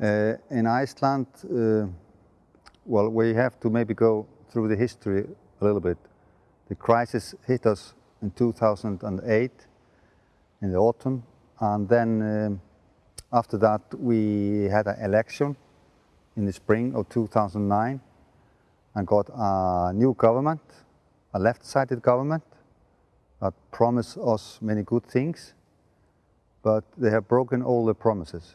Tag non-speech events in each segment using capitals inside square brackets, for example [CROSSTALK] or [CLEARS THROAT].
Uh, in Iceland, uh, well, we have to maybe go through the history a little bit. The crisis hit us in 2008 in the autumn, and then um, after that we had an election in the spring of 2009 and got a new government, a left-sided government that promised us many good things, but they have broken all the promises.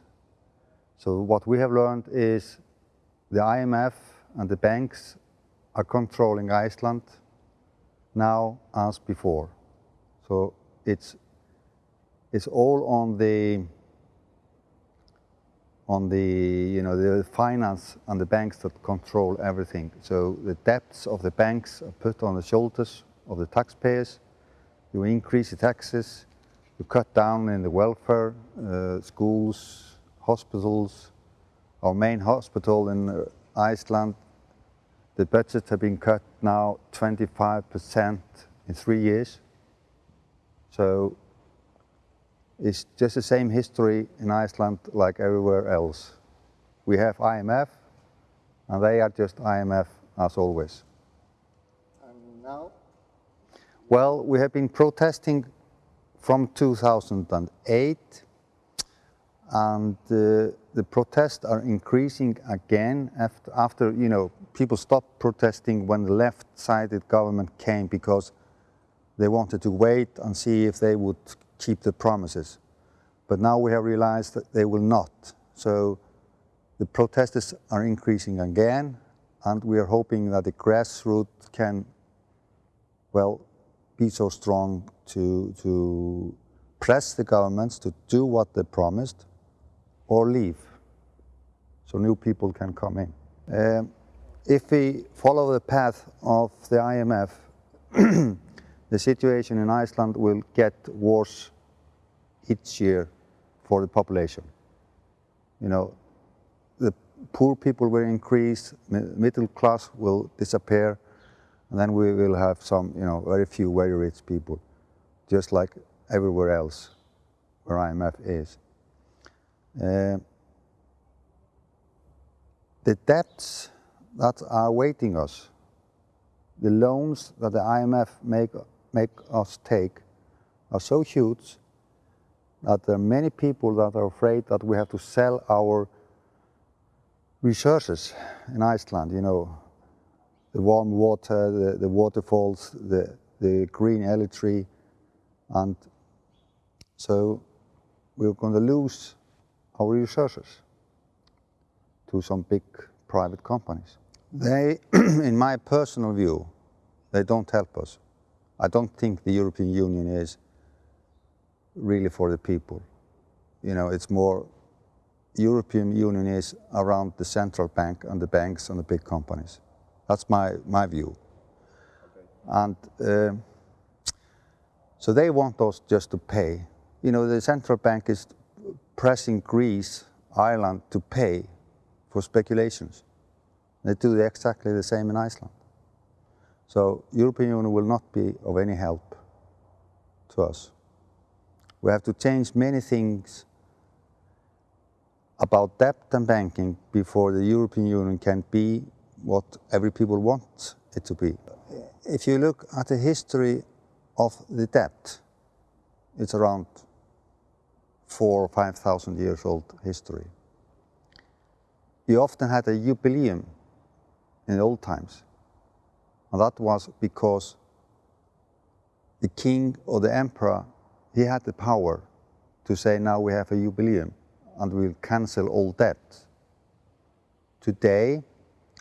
So what we have learned is the IMF and the banks are controlling Iceland now as before. So it's it's all on the on the you know the finance and the banks that control everything. So the debts of the banks are put on the shoulders of the taxpayers. You increase the taxes, you cut down in the welfare, uh, schools, hospitals. Our main hospital in Iceland, the budget has been cut now 25% in three years. So it's just the same history in Iceland like everywhere else. We have IMF, and they are just IMF as always. And now? Well, we have been protesting from 2008, and uh, the protests are increasing again after, after, you know, people stopped protesting when the left-sided government came because they wanted to wait and see if they would keep the promises. But now we have realized that they will not. So the protesters are increasing again, and we are hoping that the grassroots can, well, be so strong to, to press the governments to do what they promised or leave so new people can come in. Um, if we follow the path of the IMF, [CLEARS THROAT] the situation in Iceland will get worse each year for the population. You know, the poor people will increase, middle class will disappear, and then we will have some, you know, very few very rich people, just like everywhere else where IMF is. Uh, the debts that are awaiting us, the loans that the IMF make, make us take are so huge that there are many people that are afraid that we have to sell our resources in Iceland, you know, the warm water, the, the waterfalls, the, the green electricity, and so we're going to lose our resources to some big private companies. They, [CLEARS THROAT] in my personal view, they don't help us. I don't think the European Union is really for the people. You know, it's more, European Union is around the central bank and the banks and the big companies. That's my, my view. Okay. And uh, so they want us just to pay. You know, the central bank is pressing Greece, Ireland to pay for speculations. They do exactly the same in Iceland. So European Union will not be of any help to us. We have to change many things about debt and banking before the European Union can be what every people wants it to be. If you look at the history of the debt, it's around four or 5,000 years old history. You often had a jubileum in the old times. And that was because the king or the emperor he had the power to say now we have a jubileum and we'll cancel all debt. Today,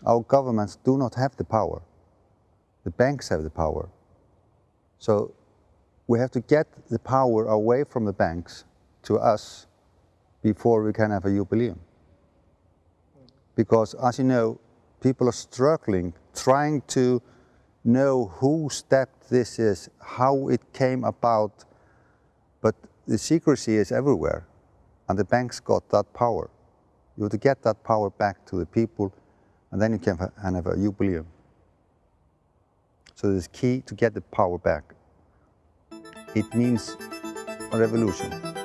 our governments do not have the power. The banks have the power. So we have to get the power away from the banks to us before we can have a jubileum. Because as you know, people are struggling, trying to know whose step this is, how it came about, but the secrecy is everywhere, and the banks got that power. You have to get that power back to the people, and then you can have a jubileum. So it's key to get the power back. It means a revolution.